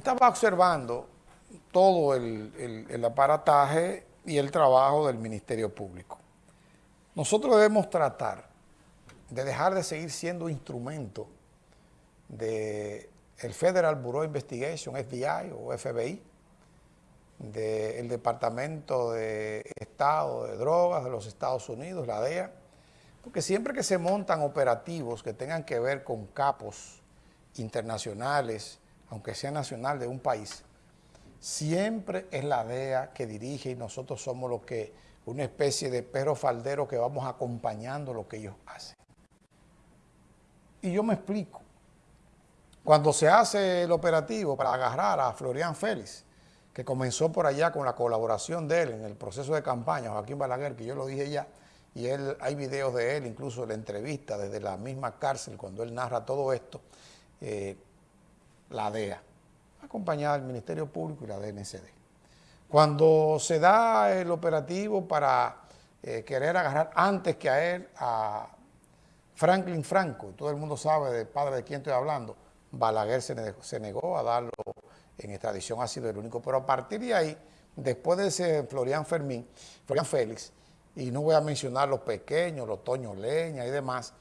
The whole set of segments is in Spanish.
Estaba observando todo el, aparataje y el trabajo del Ministerio Público. Nosotros debemos tratar de dejar de seguir siendo instrumento del Federal Bureau of Investigation, FBI o FBI, del Departamento de Estado de Drogas de los Estados Unidos, la DEA, porque siempre que se montan operativos que tengan que ver con capos internacionales, aunque sea nacional de un país, siempre es la DEA que dirige y nosotros somos los que, una especie de perro faldero que vamos acompañando lo que ellos hacen. Y yo me explico. Cuando se hace el operativo para agarrar a Florian Félix, que comenzó por allá con la colaboración de él en el proceso de campaña, Joaquín Balaguer, que yo lo dije ya, y él, hay videos de él, incluso la entrevista desde la misma cárcel, cuando él narra todo esto, eh, la DEA, acompañada del Ministerio Público y la DNCD. Cuando se da el operativo para eh, querer agarrar antes que a él, a Franklin Franco, todo el mundo sabe de padre de quién estoy hablando, Balaguer se negó, a darlo en extradición, ha sido el único, pero a partir de ahí, después de ese Florian Fermín, Florian Félix, y no voy a mencionar los pequeños, los Toño Leña y demás,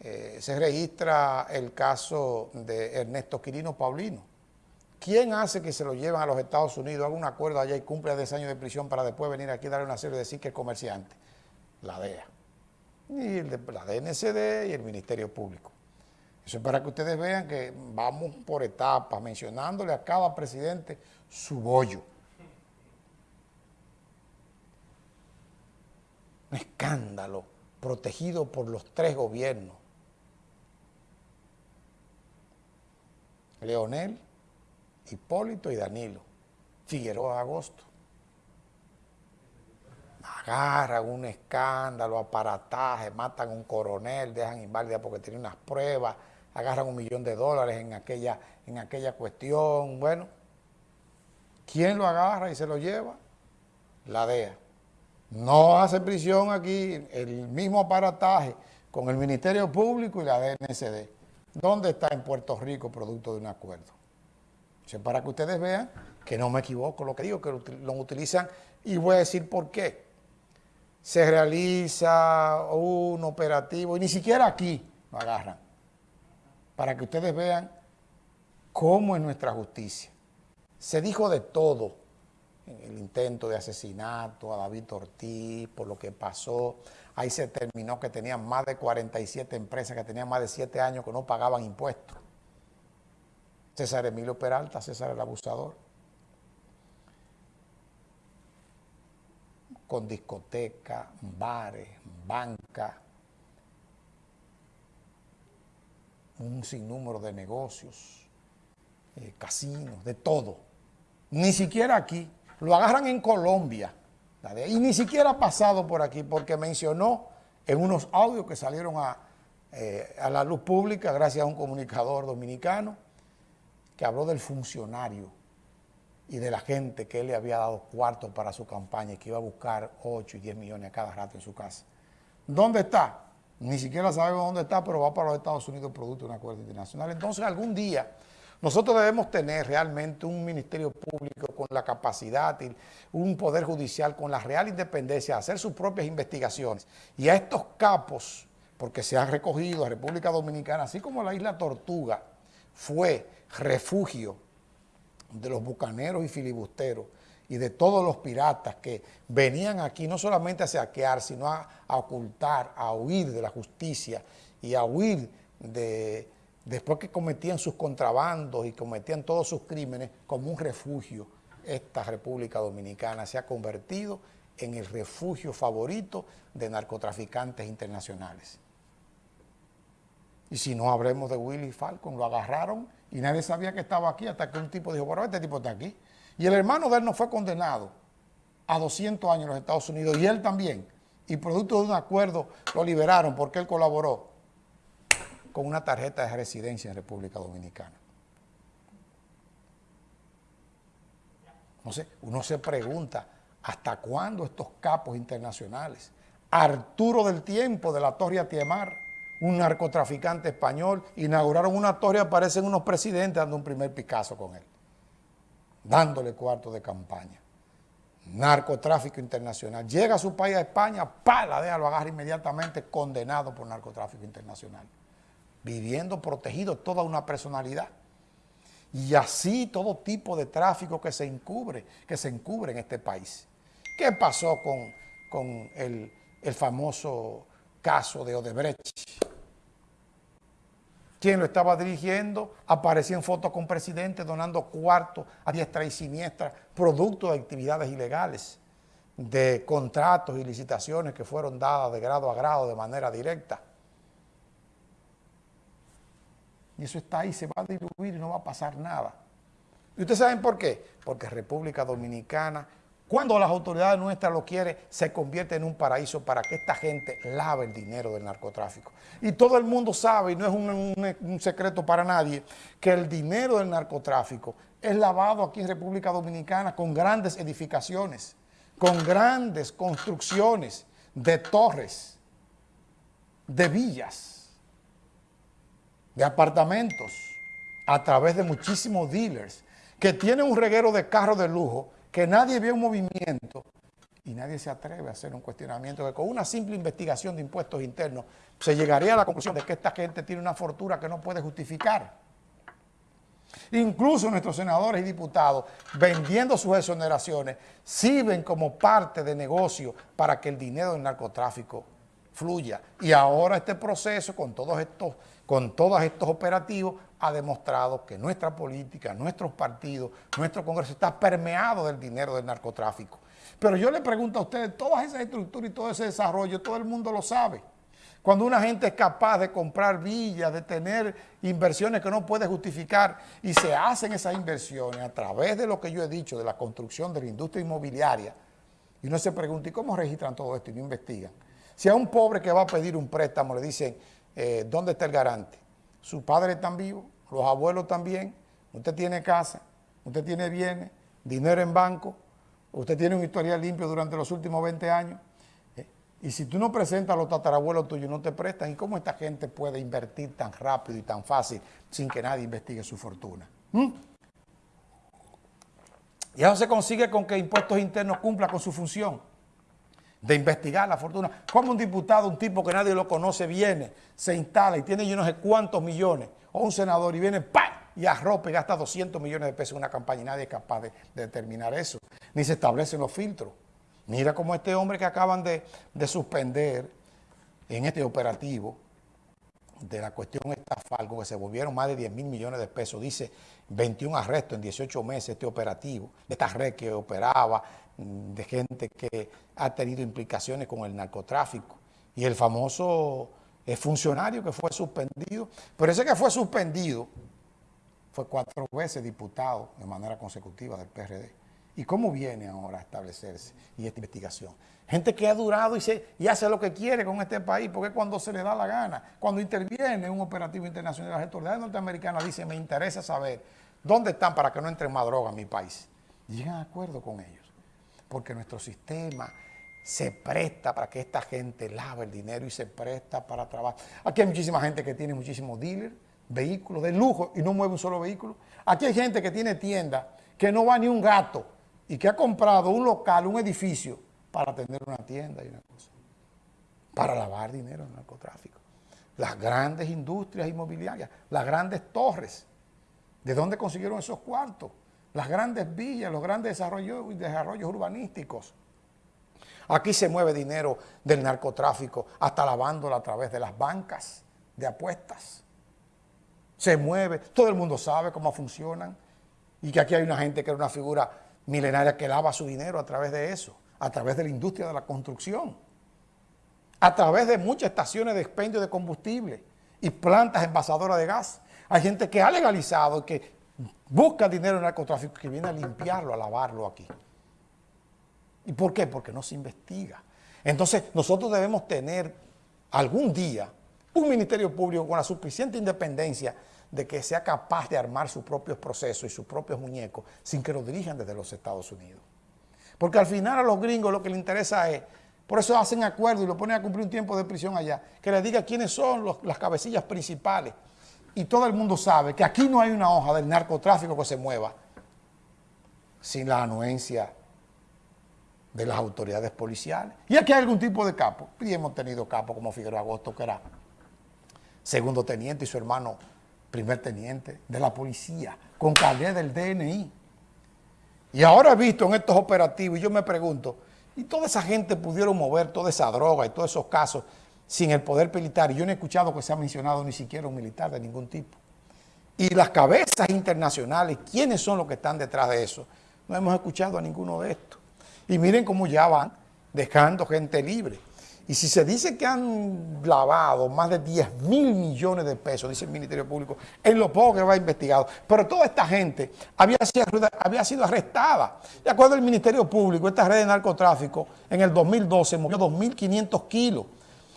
eh, se registra el caso de Ernesto Quirino Paulino. ¿Quién hace que se lo lleven a los Estados Unidos, haga un acuerdo allá y cumpla 10 años de prisión para después venir aquí a darle una serie y decir que es comerciante? La DEA. Y la DNCD y el Ministerio Público. Eso es para que ustedes vean que vamos por etapas, mencionándole a cada presidente su bollo. Un escándalo protegido por los tres gobiernos. Leonel, Hipólito y Danilo. Figueroa Agosto. Agarran un escándalo, aparataje, matan a un coronel, dejan inválida porque tiene unas pruebas, agarran un millón de dólares en aquella, en aquella cuestión. Bueno, ¿quién lo agarra y se lo lleva? La DEA. No hace prisión aquí el mismo aparataje con el Ministerio Público y la DNCD. ¿Dónde está en Puerto Rico producto de un acuerdo? para que ustedes vean que no me equivoco lo que digo, que lo utilizan y voy a decir por qué. Se realiza un operativo y ni siquiera aquí lo agarran. Para que ustedes vean cómo es nuestra justicia. Se dijo de todo en el intento de asesinato a David Ortiz, por lo que pasó. Ahí se terminó que tenían más de 47 empresas que tenían más de 7 años que no pagaban impuestos. César Emilio Peralta, César el abusador, con discoteca, bares, banca, un sinnúmero de negocios, eh, casinos, de todo. Ni siquiera aquí, lo agarran en Colombia, y ni siquiera ha pasado por aquí, porque mencionó en unos audios que salieron a, eh, a la luz pública gracias a un comunicador dominicano, que habló del funcionario y de la gente que él le había dado cuartos para su campaña y que iba a buscar 8 y 10 millones a cada rato en su casa. ¿Dónde está? Ni siquiera sabemos dónde está, pero va para los Estados Unidos producto de un acuerdo internacional. Entonces, algún día nosotros debemos tener realmente un ministerio público con la capacidad y un poder judicial con la real independencia de hacer sus propias investigaciones. Y a estos capos, porque se han recogido a República Dominicana, así como la isla Tortuga, fue refugio de los bucaneros y filibusteros y de todos los piratas que venían aquí no solamente a saquear, sino a, ocultar, a huir de la justicia y a huir de, después que cometían sus contrabandos y cometían todos sus crímenes, como un refugio. Esta República Dominicana se ha convertido en el refugio favorito de narcotraficantes internacionales. Y si no hablemos de Willy Falcon, lo agarraron y nadie sabía que estaba aquí hasta que un tipo dijo, bueno, este tipo está aquí. Y el hermano de él no fue condenado a 200 años en los Estados Unidos y él también. Y producto de un acuerdo lo liberaron porque él colaboró con una tarjeta de residencia en República Dominicana. Sé, uno se pregunta, ¿hasta cuándo estos capos internacionales? Arturo del Tiempo de la Torre Atiemar, un narcotraficante español, inauguraron una torre aparecen unos presidentes dando un primer Picasso con él. dándole cuarto de campaña. Narcotráfico internacional. Llega a su país, a España, pa, la deja, lo agarra inmediatamente condenado por narcotráfico internacional. Viviendo protegido toda una personalidad. Y así todo tipo de tráfico que se encubre, que se en este país. ¿Qué pasó con, con el, el famoso caso de Odebrecht? quien lo estaba dirigiendo, aparecía en fotos con presidente donando cuartos a diestra y siniestra, producto de actividades ilegales, de contratos y licitaciones que fueron dadas de grado a grado de manera directa. Y eso está ahí, se va a diluir y no va a pasar nada. ¿Y ustedes saben por qué? Porque República Dominicana cuando las autoridades nuestras lo quieren, se convierte en un paraíso para que esta gente lave el dinero del narcotráfico. Y todo el mundo sabe, y no es un, secreto para nadie, que el dinero del narcotráfico es lavado aquí en República Dominicana con grandes edificaciones, con grandes construcciones de torres, de villas, de apartamentos, a través de muchísimos dealers, que tienen un reguero de carros de lujo, que nadie ve un movimiento y nadie se atreve a hacer un cuestionamiento que con una simple investigación de impuestos internos se llegaría a la conclusión de que esta gente tiene una fortuna que no puede justificar. Incluso nuestros senadores y diputados, vendiendo sus exoneraciones, sirven como parte de negocio para que el dinero del narcotráfico fluya. Y ahora este proceso, con todos estos, con todos estos operativos, ha demostrado que nuestra política, nuestros partidos, nuestro Congreso está permeado del dinero del narcotráfico. Pero yo le pregunto a ustedes, todas esas estructuras y todo ese desarrollo, todo el mundo lo sabe. Cuando una gente es capaz de comprar villas, de tener inversiones que no puede justificar y se hacen esas inversiones a través de lo que yo he dicho, de la construcción de la industria inmobiliaria, y uno se pregunta, ¿y cómo registran todo esto? Y no investigan. Si a un pobre que va a pedir un préstamo le dicen, eh, ¿dónde está el garante? Su padre está vivo, los abuelos también, usted tiene casa, usted tiene bienes, dinero en banco, usted tiene un historial limpio durante los últimos 20 años, eh, y si tú no presentas a los tatarabuelos tuyos, no te prestan, ¿y cómo esta gente puede invertir tan rápido y tan fácil sin que nadie investigue su fortuna? ¿Mm? Y eso se consigue con que Impuestos Internos cumpla con su función de investigar la fortuna. Como un diputado, un tipo que nadie lo conoce, viene, se instala y tiene yo no sé cuántos millones, o un senador y viene, ¡pam! y arropa y gasta 200 millones de pesos en una campaña y nadie es capaz de, determinar eso, ni se establecen los filtros. Mira cómo este hombre que acaban de, de suspender en este operativo de la cuestión estafalgo, que se volvieron más de 10 mil millones de pesos, dice 21 arrestos en 18 meses este operativo, de esta red que operaba, de gente que ha tenido implicaciones con el narcotráfico. Y el famoso funcionario que fue suspendido, pero ese que fue suspendido fue cuatro veces diputado de manera consecutiva del PRD. ¿Y cómo viene ahora a establecerse y esta investigación? Gente que ha durado y, se, y hace lo que quiere con este país, porque cuando se le da la gana, cuando interviene un operativo internacional, las autoridades norteamericanas dicen, me interesa saber dónde están para que no entre más droga en mi país. llegan a acuerdo con ellos, porque nuestro sistema se presta para que esta gente lave el dinero y se presta para trabajar. Aquí hay muchísima gente que tiene muchísimos dealers, vehículos de lujo y no mueve un solo vehículo. Aquí hay gente que tiene tienda, que no va ni un gato y que ha comprado un local, un edificio para tener una tienda y una cosa, para lavar dinero en narcotráfico. Las grandes industrias inmobiliarias, las grandes torres, ¿de dónde consiguieron esos cuartos? Las grandes villas, los grandes desarrollos, urbanísticos. Aquí se mueve dinero del narcotráfico hasta lavándolo a través de las bancas de apuestas. Se mueve, todo el mundo sabe cómo funcionan y que aquí hay una gente que es una figura milenaria que lava su dinero a través de eso a través de la industria de la construcción, a través de muchas estaciones de expendio de combustible y plantas envasadoras de gas. Hay gente que ha legalizado, que busca dinero en narcotráfico, que viene a limpiarlo, a lavarlo aquí. ¿Y por qué? Porque no se investiga. Entonces, nosotros debemos tener algún día un ministerio público con la suficiente independencia de que sea capaz de armar sus propios procesos y sus propios muñecos sin que lo dirijan desde los Estados Unidos. Porque al final a los gringos lo que les interesa es, por eso hacen acuerdo y lo ponen a cumplir un tiempo de prisión allá, que les diga quiénes son las cabecillas principales. Y todo el mundo sabe que aquí no hay una hoja del narcotráfico que se mueva. sin la anuencia de las autoridades policiales. Y aquí hay algún tipo de capo. Y hemos tenido capo como Figueroa Agosto, que era segundo teniente y su hermano primer teniente de la policía, con carnet del DNI. Y ahora he visto en estos operativos, y yo me pregunto, ¿y toda esa gente pudieron mover toda esa droga y todos esos casos sin el poder militar? Yo no he escuchado que se ha mencionado ni siquiera un militar de ningún tipo. Y las cabezas internacionales, ¿quiénes son los que están detrás de eso? No hemos escuchado a ninguno de estos. Y miren cómo ya van dejando gente libre. Y si se dice que han lavado más de 10 mil millones de pesos, dice el Ministerio Público, en lo poco que va investigado, pero toda esta gente había sido, había sido arrestada. De acuerdo al Ministerio Público, esta red de narcotráfico en el 2012 movió 2.500 kilos.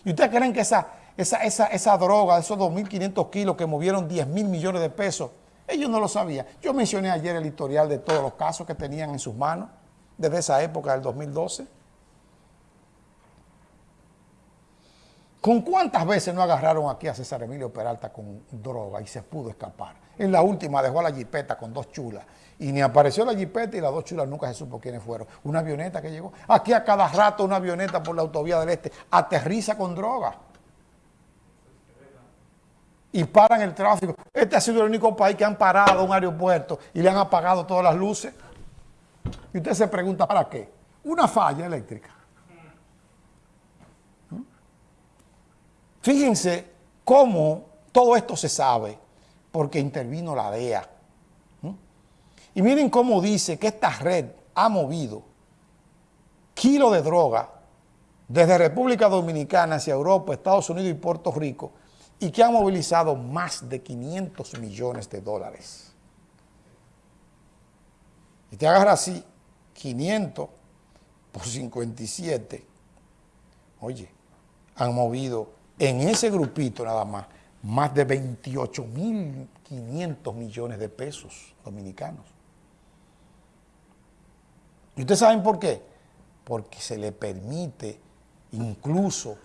¿Y ustedes creen que esa, esa, esa, esa droga, esos 2.500 kilos que movieron 10 mil millones de pesos, ellos no lo sabían? Yo mencioné ayer el historial de todos los casos que tenían en sus manos desde esa época del 2012. ¿Con cuántas veces no agarraron aquí a César Emilio Peralta con droga y se pudo escapar? En la última dejó a la jipeta con dos chulas y ni apareció la jipeta y las dos chulas nunca se supo quiénes fueron. Una avioneta que llegó. Aquí a cada rato una avioneta por la autovía del este aterriza con droga. Y paran el tráfico. Este ha sido el único país que han parado un aeropuerto y le han apagado todas las luces. Y usted se pregunta, ¿para qué? Una falla eléctrica. Fíjense cómo todo esto se sabe porque intervino la DEA. Y miren cómo dice que esta red ha movido kilos de droga desde República Dominicana hacia Europa, Estados Unidos y Puerto Rico y que ha movilizado más de 500 millones de dólares. Y te agarra así 500 por 57. Oye, han movido en ese grupito nada más más de 28.500 millones de pesos dominicanos. ¿Y ustedes saben por qué? Porque se le permite incluso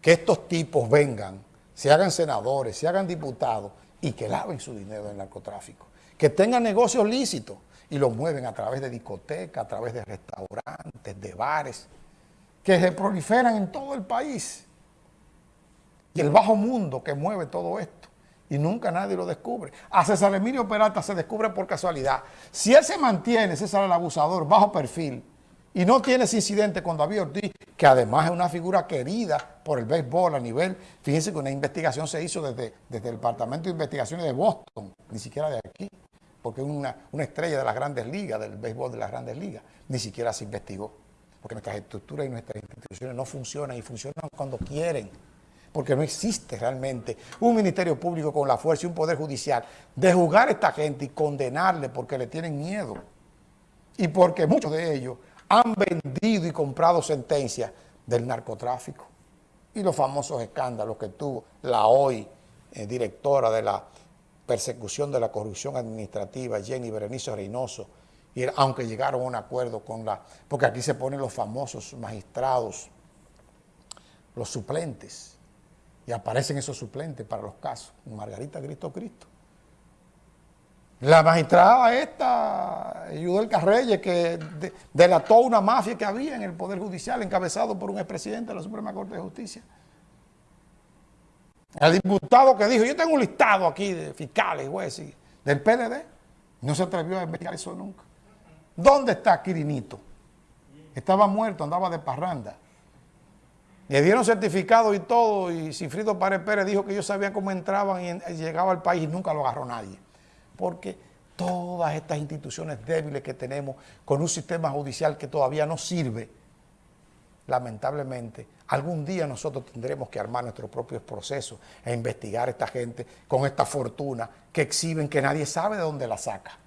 que estos tipos vengan, se hagan senadores, se hagan diputados y que laven su dinero del narcotráfico. Que tengan negocios lícitos y lo mueven a través de discotecas, a través de restaurantes, de bares, que se proliferan en todo el país. Y el bajo mundo que mueve todo esto. Y nunca nadie lo descubre. A César Emilio Peralta se descubre por casualidad. Si él se mantiene, César el abusador, bajo perfil, y no tiene ese incidente con David Ortiz, que además es una figura querida por el béisbol a nivel, fíjense que una investigación se hizo desde, desde el Departamento de Investigaciones de Boston, ni siquiera de aquí porque es una, estrella de las grandes ligas, del béisbol de las grandes ligas, ni siquiera se investigó. Porque nuestras estructuras y nuestras instituciones no funcionan y funcionan cuando quieren. Porque no existe realmente un ministerio público con la fuerza y un poder judicial de juzgar a esta gente y condenarle porque le tienen miedo. Y porque muchos de ellos han vendido y comprado sentencias del narcotráfico. Y los famosos escándalos que tuvo la hoy eh, directora de la persecución de la corrupción administrativa, Jenny Berenice Reynoso, y aunque llegaron a un acuerdo con la... Porque aquí se ponen los famosos magistrados, los suplentes, y aparecen esos suplentes para los casos. Margarita Cristo Cristo. La magistrada esta, Yudel Carreyes, que delató una mafia que había en el Poder Judicial, encabezado por un expresidente de la Suprema Corte de Justicia. El diputado que dijo, yo tengo un listado aquí de fiscales, jueces, del PLD, no se atrevió a investigar eso nunca. ¿Dónde está Quirinito? Estaba muerto, andaba de parranda. Le dieron certificado y todo, y Sinfrido Párez Pérez dijo que ellos sabían cómo entraban y llegaba al país y nunca lo agarró nadie. Porque todas estas instituciones débiles que tenemos, con un sistema judicial que todavía no sirve, lamentablemente, algún día nosotros tendremos que armar nuestros propios procesos e investigar a esta gente con esta fortuna que exhiben que nadie sabe de dónde la saca.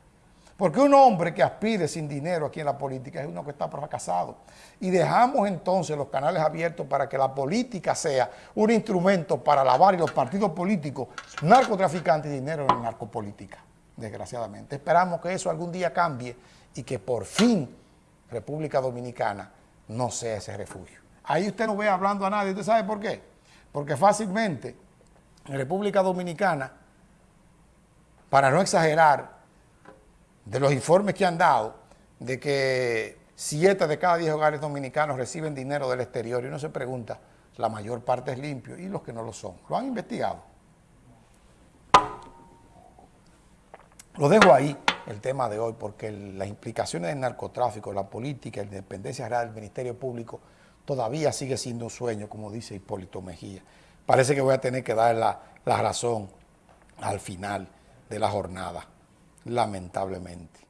Porque un hombre que aspire sin dinero aquí en la política es uno que está fracasado. Y dejamos entonces los canales abiertos para que la política sea un instrumento para lavar y los partidos políticos, narcotraficantes y dinero en la narcopolítica, desgraciadamente. Esperamos que eso algún día cambie y que por fin República Dominicana no sea ese refugio. Ahí usted no ve hablando a nadie. ¿Usted sabe por qué? Porque fácilmente en República Dominicana, para no exagerar de los informes que han dado, de que siete de cada diez hogares dominicanos reciben dinero del exterior y uno se pregunta, la mayor parte es limpio y los que no lo son. ¿Lo han investigado? Lo dejo ahí, el tema de hoy, porque las implicaciones del narcotráfico, la política, la independencia real del Ministerio Público todavía sigue siendo un sueño, como dice Hipólito Mejía. Parece que voy a tener que dar la, la razón al final de la jornada, lamentablemente.